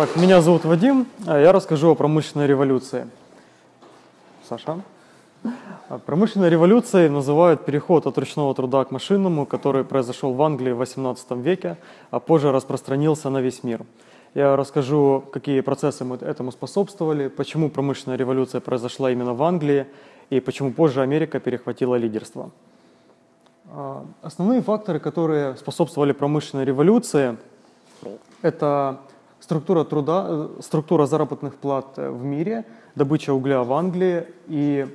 Так, меня зовут Вадим, а я расскажу о промышленной революции. Саша? А промышленной революцией называют переход от ручного труда к машинному, который произошел в Англии в 18 веке, а позже распространился на весь мир. Я расскажу, какие процессы этому способствовали, почему промышленная революция произошла именно в Англии и почему позже Америка перехватила лидерство. А, основные факторы, которые способствовали промышленной революции, это структура труда, э, структура заработных плат в мире, добыча угля в Англии и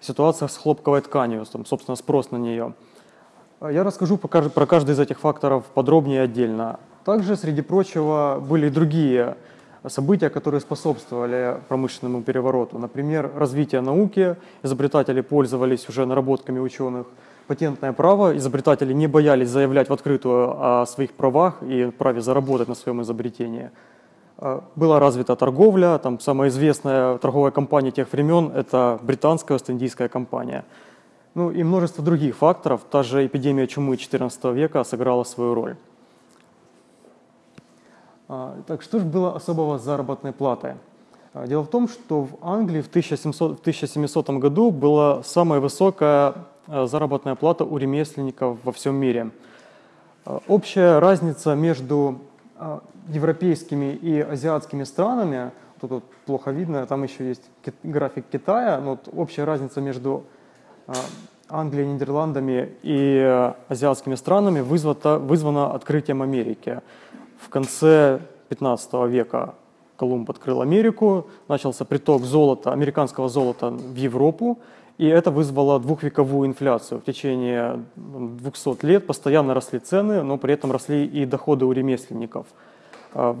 ситуация с хлопковой тканью, там, собственно, спрос на нее. Я расскажу про каждый из этих факторов подробнее отдельно. Также, среди прочего, были и другие события, которые способствовали промышленному перевороту. Например, развитие науки, изобретатели пользовались уже наработками ученых. Патентное право, изобретатели не боялись заявлять в открытую о своих правах и праве заработать на своем изобретении. А, была развита торговля, там самая известная торговая компания тех времен – это британская Ост-Индийская компания. Ну и множество других факторов, та же эпидемия чумы XIV века сыграла свою роль. А, так что же было особого с заработной платой? А, дело в том, что в Англии в 1700, в 1700 году была самая высокая заработная плата у ремесленников во всем мире. Общая разница между европейскими и азиатскими странами, тут вот плохо видно, там еще есть график Китая, но вот общая разница между Англией, Нидерландами и азиатскими странами вызвана, вызвана открытием Америки. В конце 15 века Колумб открыл Америку, начался приток золота, американского золота в Европу, и это вызвало двухвековую инфляцию. В течение 200 лет постоянно росли цены, но при этом росли и доходы у ремесленников. А,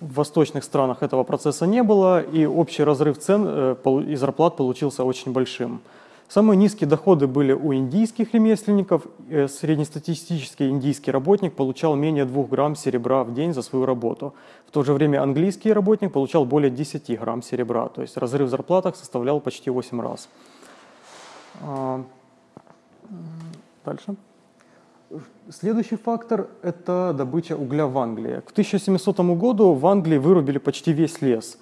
в восточных странах этого процесса не было, и общий разрыв цен э, и зарплат получился очень большим. Самые низкие доходы были у индийских ремесленников. Э, среднестатистический индийский работник получал менее 2 грамм серебра в день за свою работу. В то же время английский работник получал более 10 грамм серебра. То есть разрыв в зарплатах составлял почти 8 раз. А, дальше. Следующий фактор – это добыча угля в Англии. К 1700 году в Англии вырубили почти весь лес.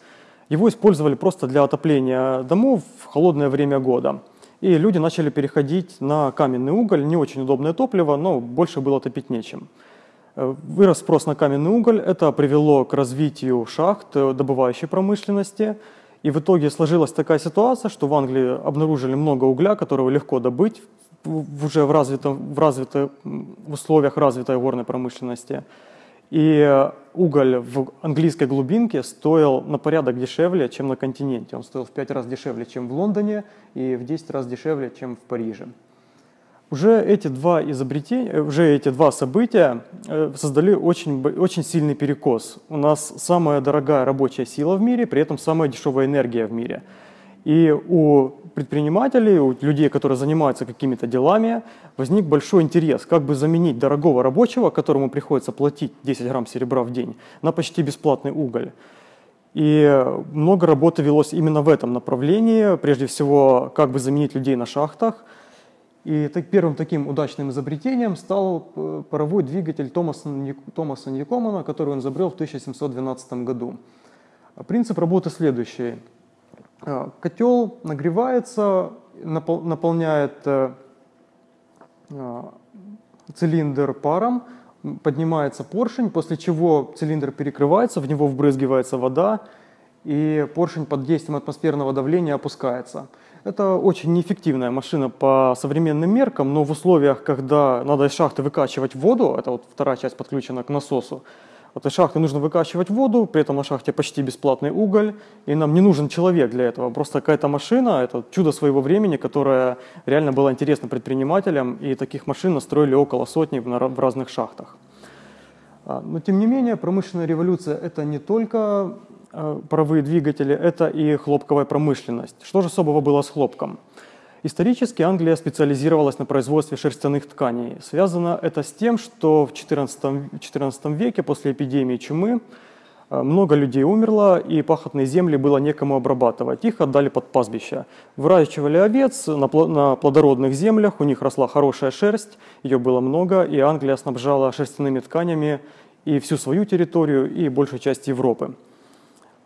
Его использовали просто для отопления домов в холодное время года – и люди начали переходить на каменный уголь, не очень удобное топливо, но больше было топить нечем. Э, вырос спрос на каменный уголь, это привело к развитию шахт, э, добывающей промышленности, и в итоге сложилась такая ситуация, что в Англии обнаружили много угля, которого легко добыть уже в, развитом, в, развитых, в условиях развитой горной промышленности. И уголь в английской глубинке стоил на порядок дешевле, чем на континенте. Он стоил в 5 раз дешевле, чем в Лондоне, и в 10 раз дешевле, чем в Париже. Уже эти два изобретения, э, уже эти два события э, создали очень, очень сильный перекос. У нас самая дорогая рабочая сила в мире, при этом самая дешевая энергия в мире. И у предпринимателей, у людей, которые занимаются какими-то делами, возник большой интерес, как бы заменить дорогого рабочего, которому приходится платить 10 грамм серебра в день, на почти бесплатный уголь. И много работы велось именно в этом направлении, прежде всего, как бы заменить людей на шахтах. И так, первым таким удачным изобретением стал э, паровой двигатель Томаса, Томаса Ньюкомана, который он изобрел в 1712 году. Принцип работы следующий – а, котел нагревается, наполняет э, а, цилиндр паром, поднимается поршень, после чего цилиндр перекрывается, в него вбрызгивается вода, и поршень под действием атмосферного давления опускается. Это очень неэффективная машина по современным меркам, но в условиях, когда надо из шахты выкачивать воду, это вот вторая часть подключена к насосу, вот из шахты нужно выкачивать воду, при этом на шахте почти бесплатный уголь, и нам не нужен человек для этого. Просто какая-то машина, это чудо своего времени, которая реально была интересна предпринимателям, и таких машин настроили около сотни в разных шахтах. А, но тем не менее, промышленная революция – это не только а, паровые двигатели, это и хлопковая промышленность. Что же особого было с хлопком? Исторически Англия специализировалась на производстве шерстяных тканей. Связано это с тем, что в XIV, XIV веке после эпидемии чумы э, много людей умерло, и пахотные земли было некому обрабатывать. Их отдали под пастбища. Выращивали овец на плодородных землях, у них росла хорошая шерсть, ее было много, и Англия снабжала шерстяными тканями и всю свою территорию, и большую часть Европы.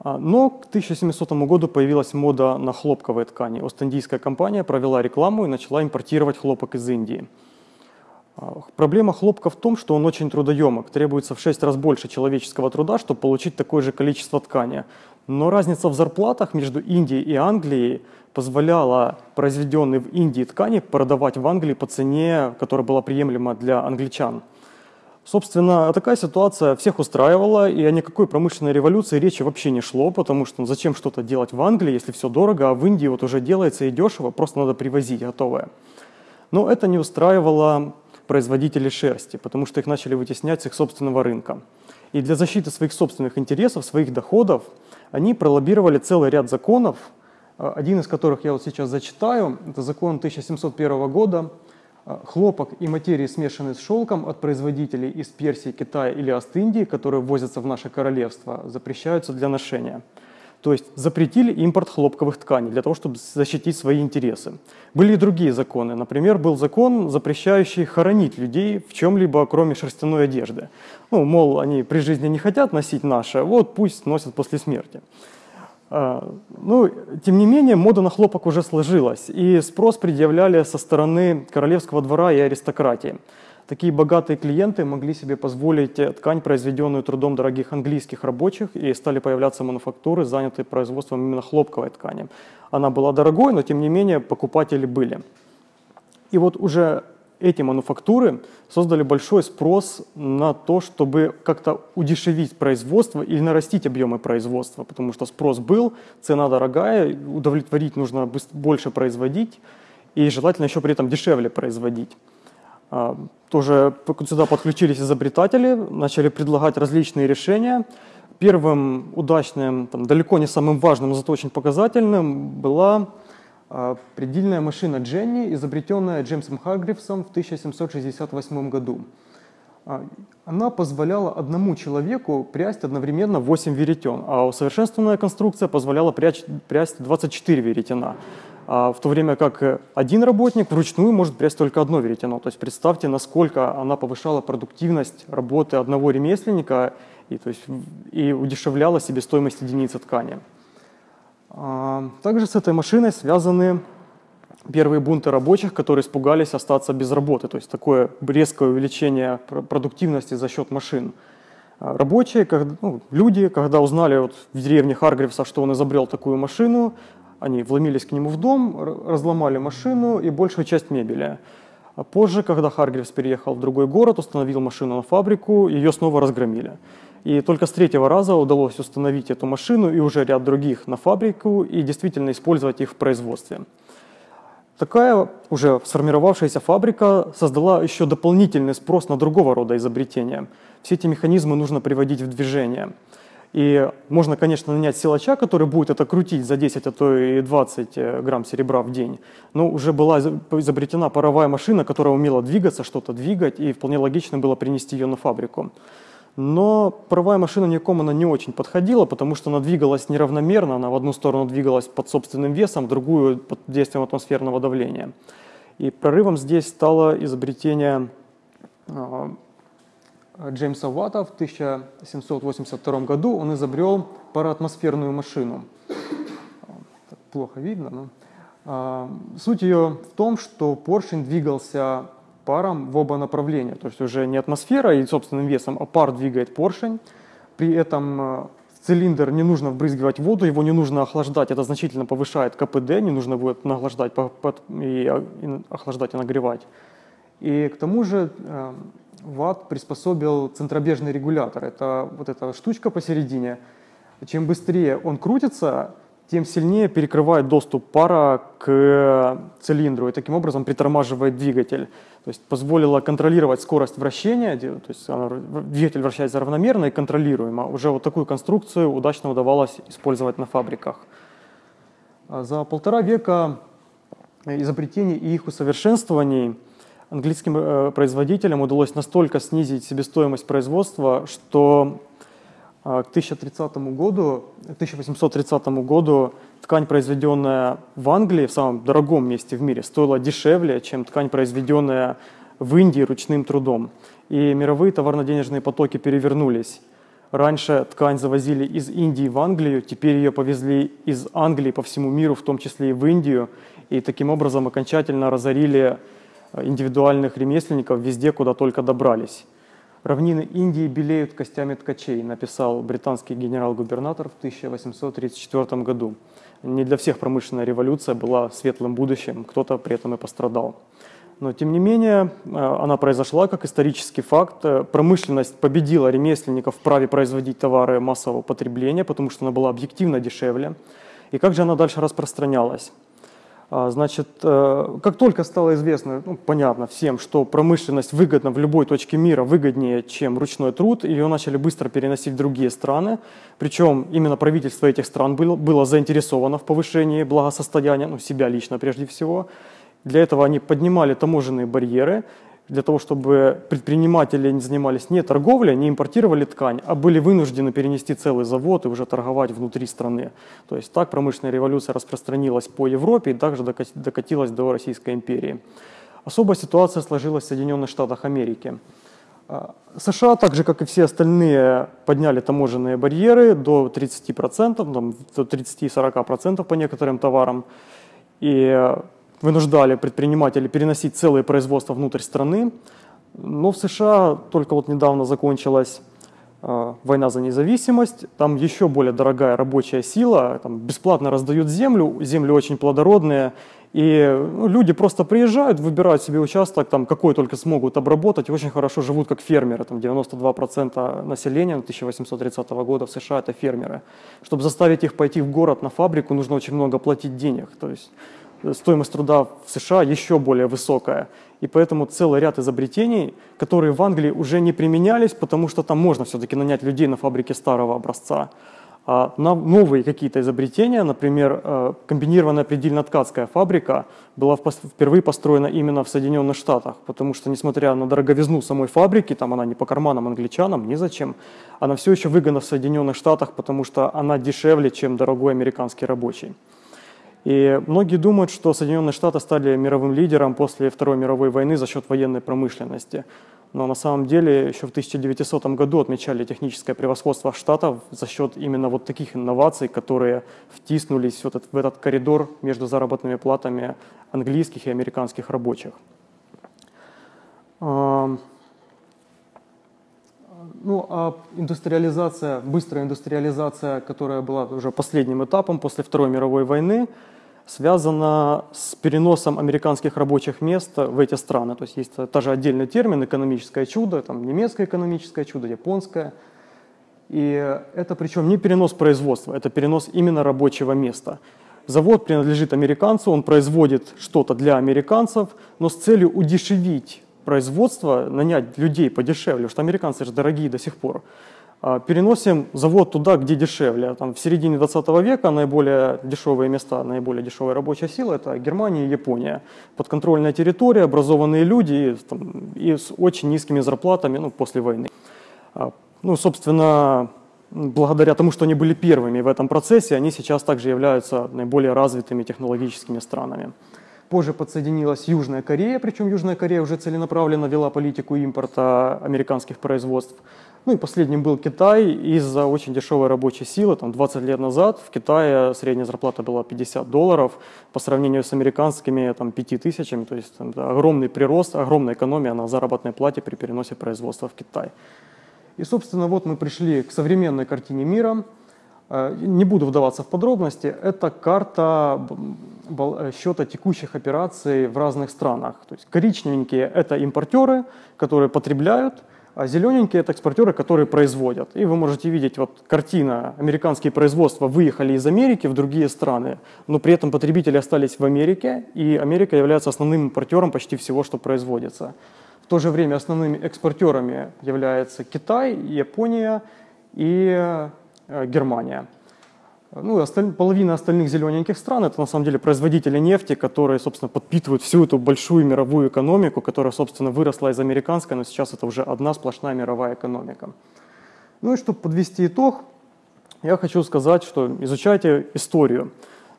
А, но к 1700 году появилась мода на хлопковые ткани. Ост-Индийская компания провела рекламу и начала импортировать хлопок из Индии. А, проблема хлопка в том, что он очень трудоемок. Требуется в 6 раз больше человеческого труда, чтобы получить такое же количество ткани. Но разница в зарплатах между Индией и Англией позволяла произведенные в Индии ткани продавать в Англии по цене, которая была приемлема для англичан. Собственно, такая ситуация всех устраивала, и о никакой промышленной революции речи вообще не шло, потому что ну, зачем что-то делать в Англии, если все дорого, а в Индии вот уже делается и дешево, просто надо привозить готовое. Но это не устраивало производителей шерсти, потому что их начали вытеснять с их собственного рынка. И для защиты своих собственных интересов, своих доходов, они пролоббировали целый ряд законов, один из которых я вот сейчас зачитаю. Это закон 1701 года хлопок и материи, смешанные с шелком от производителей из Персии, Китая или Ост-Индии, которые ввозятся в наше королевство, запрещаются для ношения. То есть запретили импорт хлопковых тканей для того, чтобы защитить свои интересы. Были и другие законы. Например, был закон, запрещающий хоронить людей в чем-либо, кроме шерстяной одежды. Ну, мол, они при жизни не хотят носить наше, вот пусть носят после смерти. А, ну, тем не менее, мода на хлопок уже сложилась, и спрос предъявляли со стороны королевского двора и аристократии. Такие богатые клиенты могли себе позволить ткань, произведенную трудом дорогих английских рабочих, и стали появляться мануфактуры, занятые производством именно хлопковой ткани. Она была дорогой, но тем не менее покупатели были. И вот уже эти мануфактуры создали большой спрос на то, чтобы как-то удешевить производство или нарастить объемы производства, потому что спрос был, цена дорогая, удовлетворить нужно больше производить и желательно еще при этом дешевле производить. А, тоже сюда подключились изобретатели, начали предлагать различные решения. Первым удачным, там, далеко не самым важным, зато очень показательным была предельная машина Дженни, изобретенная Джеймсом Харгривсом в 1768 году. А, она позволяла одному человеку прясть одновременно 8 веретен, а усовершенствованная конструкция позволяла прясть, прясть 24 веретена. А в то время как один работник вручную может прясть только одно веретено. То есть представьте, насколько она повышала продуктивность работы одного ремесленника и, то есть, и удешевляла себестоимость единицы ткани. А, также с этой машиной связаны первые бунты рабочих, которые испугались остаться без работы, то есть такое резкое увеличение продуктивности за счет машин. А, рабочие, ну, люди, когда узнали вот в деревне Харгривса, что он изобрел такую машину, они вломились к нему в дом, разломали машину и большую часть мебели. А позже, когда Харгривс переехал в другой город, установил машину на фабрику, ее снова разгромили. И только с третьего раза удалось установить эту машину и уже ряд других на фабрику и действительно использовать их в производстве. Такая уже сформировавшаяся фабрика создала еще дополнительный спрос на другого рода изобретения. Все эти механизмы нужно приводить в движение. И можно, конечно, нанять силача, который будет это крутить за 10, а то и 20 э, грамм серебра в день. Но уже была изобретена паровая машина, которая умела двигаться, что-то двигать, и вполне логично было принести ее на фабрику. Но паровая машина никому она не очень подходила, потому что она двигалась неравномерно, она в одну сторону двигалась под собственным весом, в другую под действием атмосферного давления. И прорывом здесь стало изобретение а, Джеймса Ватта в 1782 году. Он изобрел пароатмосферную машину. плохо видно, но... А, суть ее в том, что поршень двигался паром в оба направления. То есть уже не атмосфера и собственным весом, а пар двигает поршень. При этом э, в цилиндр не нужно вбрызгивать воду, его не нужно охлаждать. Это значительно повышает КПД, не нужно будет нахлаждать и охлаждать и нагревать. И к тому же э, ВАТ приспособил центробежный регулятор. Это вот эта штучка посередине. Чем быстрее он крутится, тем сильнее перекрывает доступ пара к цилиндру и таким образом притормаживает двигатель. То есть позволило контролировать скорость вращения, то есть двигатель вращается равномерно и контролируемо. Уже вот такую конструкцию удачно удавалось использовать на фабриках. А за полтора века изобретений и их усовершенствований английским э, производителям удалось настолько снизить себестоимость производства, что а, к 1030 году, 1830 году ткань, произведенная в Англии, в самом дорогом месте в мире, стоила дешевле, чем ткань, произведенная в Индии ручным трудом. И мировые товарно-денежные потоки перевернулись. Раньше ткань завозили из Индии в Англию, теперь ее повезли из Англии по всему миру, в том числе и в Индию, и таким образом окончательно разорили э, индивидуальных ремесленников везде, куда только добрались. «Равнины Индии белеют костями ткачей», написал британский генерал-губернатор в 1834 году. Не для всех промышленная революция была светлым будущим, кто-то при этом и пострадал. Но тем не менее, э, она произошла как исторический факт. Э, промышленность победила ремесленников в праве производить товары массового потребления, потому что она была объективно дешевле. И как же она дальше распространялась? А, значит, э, как только стало известно, ну, понятно всем, что промышленность выгодна в любой точке мира, выгоднее, чем ручной труд, ее начали быстро переносить в другие страны. Причем именно правительство этих стран было, было заинтересовано в повышении благосостояния, ну, себя лично прежде всего. Для этого они поднимали таможенные барьеры, для того, чтобы предприниматели не занимались не торговлей, не импортировали ткань, а были вынуждены перенести целый завод и уже торговать внутри страны. То есть так промышленная революция распространилась по Европе и также докатилась до Российской империи. Особая ситуация сложилась в Соединенных Штатах Америки. А, США, так же как и все остальные, подняли таможенные барьеры до 30%, там, до 30-40% по некоторым товарам. И вынуждали предпринимателей переносить целые производства внутрь страны. Но в США только вот недавно закончилась э, война за независимость, там еще более дорогая рабочая сила, там бесплатно раздают землю, земли очень плодородные, и ну, люди просто приезжают, выбирают себе участок, там, какой только смогут обработать, и очень хорошо живут как фермеры. Там 92% населения 1830 года в США это фермеры. Чтобы заставить их пойти в город на фабрику, нужно очень много платить денег. То есть стоимость труда в США еще более высокая. И поэтому целый ряд изобретений, которые в Англии уже не применялись, потому что там можно все-таки нанять людей на фабрике старого образца. А на новые какие-то изобретения, например, э, комбинированная предельно-ткацкая фабрика была впервые построена именно в Соединенных Штатах, потому что, несмотря на дороговизну самой фабрики, там она не по карманам англичанам, ни зачем, она все еще выгодна в Соединенных Штатах, потому что она дешевле, чем дорогой американский рабочий. И многие думают, что Соединенные Штаты стали мировым лидером после Второй мировой войны за счет военной промышленности. Но на самом деле еще в 1900 году отмечали техническое превосходство Штатов за счет именно вот таких инноваций, которые втиснулись в этот, в этот коридор между заработными платами английских и американских рабочих. Ну, а индустриализация, быстрая индустриализация, которая была уже последним этапом после Второй мировой войны, связана с переносом американских рабочих мест в эти страны. То есть есть тоже отдельный термин «экономическое чудо», там немецкое экономическое чудо, японское. И это причем не перенос производства, это перенос именно рабочего места. Завод принадлежит американцу, он производит что-то для американцев, но с целью удешевить производство, нанять людей подешевле, что американцы же дорогие до сих пор. А, переносим завод туда, где дешевле. Там, в середине 20 века наиболее дешевые места, наиболее дешевая рабочая сила – это Германия и Япония. Подконтрольная территория, образованные люди там, и с очень низкими зарплатами ну, после войны. А, ну, собственно, благодаря тому, что они были первыми в этом процессе, они сейчас также являются наиболее развитыми технологическими странами. Позже подсоединилась Южная Корея, причем Южная Корея уже целенаправленно вела политику импорта американских производств. Ну и последним был Китай из-за очень дешевой рабочей силы. Там 20 лет назад в Китае средняя зарплата была 50 долларов по сравнению с американскими там, 5 тысячами. То есть там, огромный прирост, огромная экономия на заработной плате при переносе производства в Китай. И, собственно, вот мы пришли к современной картине мира. Э, не буду вдаваться в подробности. Это карта счета текущих операций в разных странах. То есть коричневенькие – это импортеры, которые потребляют – а зелененькие – это экспортеры, которые производят. И вы можете видеть, вот картина, американские производства выехали из Америки в другие страны, но при этом потребители остались в Америке, и Америка является основным импортером почти всего, что производится. В то же время основными экспортерами являются Китай, Япония и э, Германия. Ну, осталь... половина остальных зелененьких стран – это на самом деле производители нефти, которые, собственно, подпитывают всю эту большую мировую экономику, которая, собственно, выросла из американской, но сейчас это уже одна сплошная мировая экономика. Ну и чтобы подвести итог, я хочу сказать, что изучайте историю.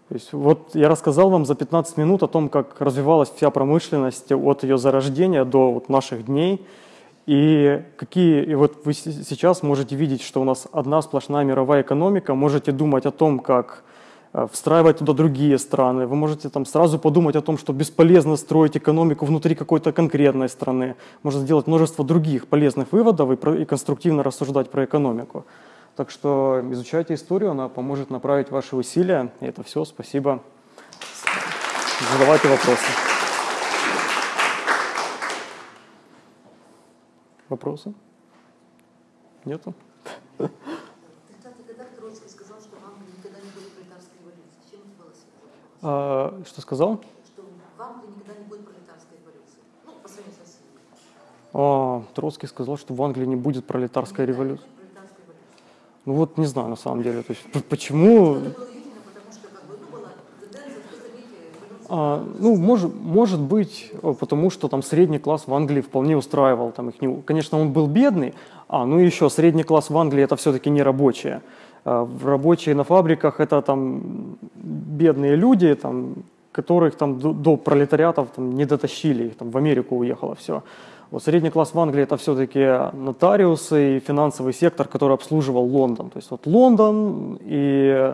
То есть вот я рассказал вам за 15 минут о том, как развивалась вся промышленность от ее зарождения до вот наших дней. И какие, и вот вы сейчас можете видеть, что у нас одна сплошная мировая экономика, можете думать о том, как э, встраивать туда другие страны. Вы можете там сразу подумать о том, что бесполезно строить экономику внутри какой-то конкретной страны. Можно сделать множество других полезных выводов и, про, и конструктивно рассуждать про экономику. Так что изучайте историю, она поможет направить ваши усилия. И это все. Спасибо. Задавайте вопросы. Вопросы? Нету? А, что сказал? Что в Англии никогда не будет пролетарской революции. Ну, по сравнению с Россией. А, Троцкий сказал, что в Англии не будет пролетарской революции. Ну вот не знаю на самом деле. То есть, почему... А, ну, может, может быть, потому что там средний класс в Англии вполне устраивал. Там их не... Конечно, он был бедный, а, ну и еще средний класс в Англии это все-таки не рабочие. А, рабочие на фабриках это там бедные люди, там, которых там до, до пролетариатов там, не дотащили, там в Америку уехало все. Вот средний класс в Англии это все-таки нотариусы и финансовый сектор, который обслуживал Лондон. То есть вот Лондон и,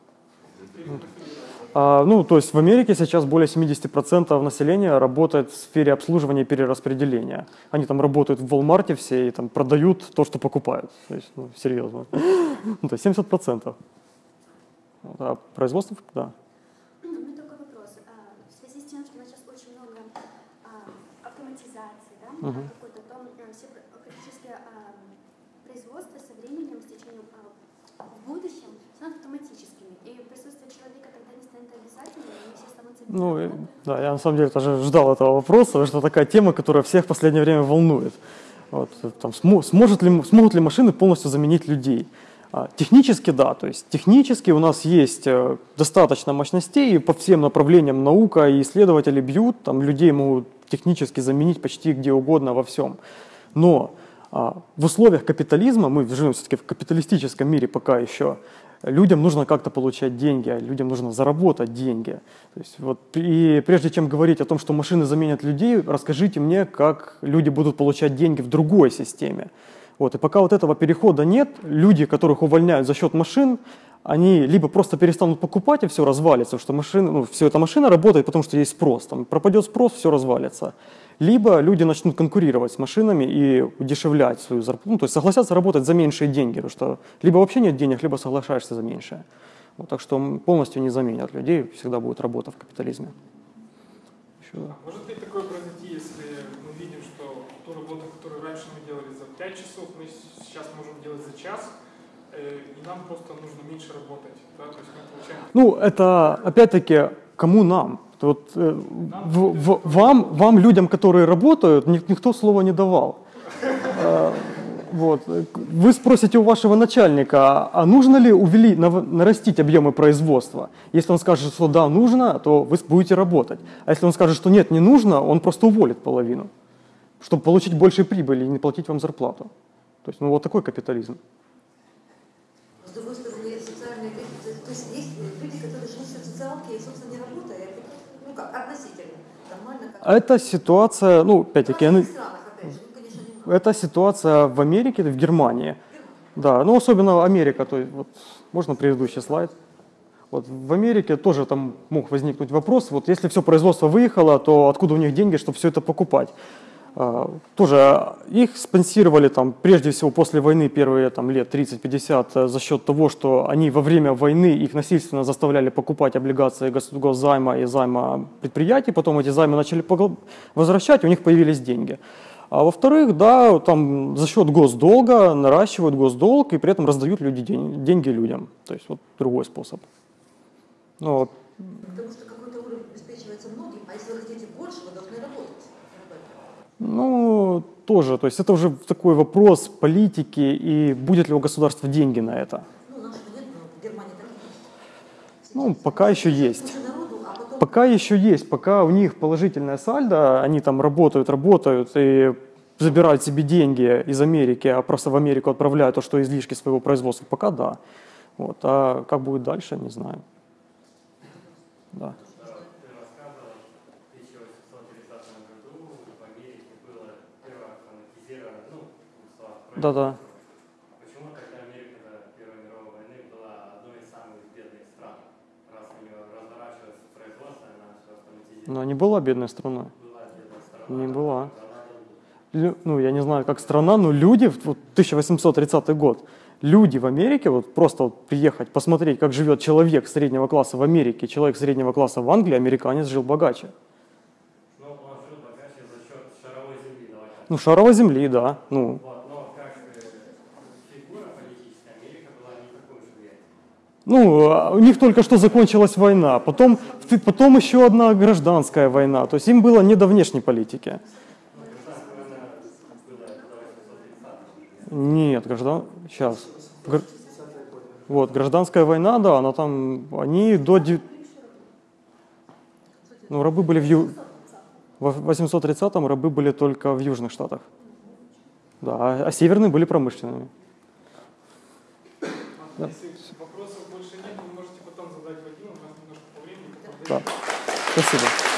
А, ну, то есть в Америке сейчас более 70% населения работает в сфере обслуживания и перераспределения. Они там работают в Walmart все и там продают то, что покупают. То есть, ну, серьезно. Ну, то есть 70%. А производство, да. У меня такой вопрос. А, в связи с тем, что у нас сейчас очень много автоматизации, да, угу. Ну, да, я на самом деле тоже ждал этого вопроса, потому что такая тема, которая всех в последнее время волнует. Вот, там, сможет ли, смогут ли машины полностью заменить людей? А, технически да, то есть технически у нас есть э, достаточно мощностей, и по всем направлениям наука и исследователи бьют, там людей могут технически заменить почти где угодно во всем. Но в условиях капитализма, мы живем все-таки в капиталистическом мире пока еще, людям нужно как-то получать деньги, а людям нужно заработать деньги. То есть вот, и прежде чем говорить о том, что машины заменят людей, расскажите мне, как люди будут получать деньги в другой системе. Вот, и пока вот этого перехода нет, люди, которых увольняют за счет машин, они либо просто перестанут покупать, и все развалится, что машина, ну, все эта машина работает, потому что есть спрос. Там пропадет спрос, все развалится либо люди начнут конкурировать с машинами и удешевлять свою зарплату, ну, то есть согласятся работать за меньшие деньги, потому что либо вообще нет денег, либо соглашаешься за меньшее. Вот, так что полностью не заменят людей, всегда будет работа в капитализме. Еще... Может ли такое произойти, если мы видим, что ту работу, которую раньше мы делали за 5 часов, мы сейчас можем делать за час, э, и нам просто нужно меньше работать. Да? То есть мы получаем... Ну, это опять-таки кому нам? Вот, э, в, в, вам, вам, людям, которые работают, ник, никто слова не давал. Э, вот. Вы спросите у вашего начальника, а нужно ли увели, нарастить объемы производства? Если он скажет, что да, нужно, то вы будете работать. А если он скажет, что нет, не нужно, он просто уволит половину, чтобы получить больше прибыли и не платить вам зарплату. То есть, ну вот такой капитализм. С другой стороны, социальные, то есть есть люди, которые живут в социалке и, собственно, ну как, относительно, нормально. Как... Это ситуация, ну, опять-таки, она... Ну, это ситуация в Америке, в Германии. Да, ну особенно Америка, то есть, вот, можно предыдущий слайд. Вот в Америке тоже там мог возникнуть вопрос, вот если все производство выехало, то откуда у них деньги, чтобы все это покупать? А, тоже их спонсировали там, прежде всего после войны первые там, лет 30-50 э, за счет того, что они во время войны их насильственно заставляли покупать облигации госзайма и займа предприятий, потом эти займы начали возвращать, у них появились деньги. А во-вторых, да, там за счет госдолга наращивают госдолг и при этом раздают люди день, деньги людям. То есть вот другой способ. Ну, Потому что какой-то уровень обеспечивается многим, а если вы хотите больше, вы должны работать. Ну, тоже, то есть это уже такой вопрос политики и будет ли у государства деньги на это. Ну. Ну, пока еще есть. А Пока еще есть, пока у них положительная сальдо, они там работают, работают и забирают себе деньги из Америки, а просто в Америку отправляют то, что излишки своего производства, пока да. Вот. А как будет дальше, не знаю. Да. Ты рассказывал, в 1830 году в Америке было первое автоматизированное, ну, в словах, Да-да. Почему тогда Америка до Первой мировой войны была одной из самых бедных стран? Раз у нее разворачивается производство, она все автоматизирует. Но не была бедной страной. Была. Не была. Ну, я не знаю, как страна, но люди, в вот 1830 год, люди в Америке, вот просто вот приехать, посмотреть, как живет человек среднего класса в Америке, человек среднего класса в Англии, американец жил богаче. Ну, он жил богаче за счет шаровой земли, давай. Ну, шаровой земли, да. Ну, Вот, но как э, фигура политическая, Америка была не такой уж влиятельной. Ну, а у них только что закончилась война, потом, потом еще одна гражданская война, то есть им было не до внешней политики. Гражданская война была до 830 Нет, граждан... Сейчас. Гр- Вот, гражданская война, да, она там, они до... Ну, рабы были в Ю... В 830-м рабы были только в Южных Штатах. Да, а, а северные были промышленными. Если вопросов больше нет, вы можете потом задать Вадиму, у нас немножко по времени. потом Да. Спасибо.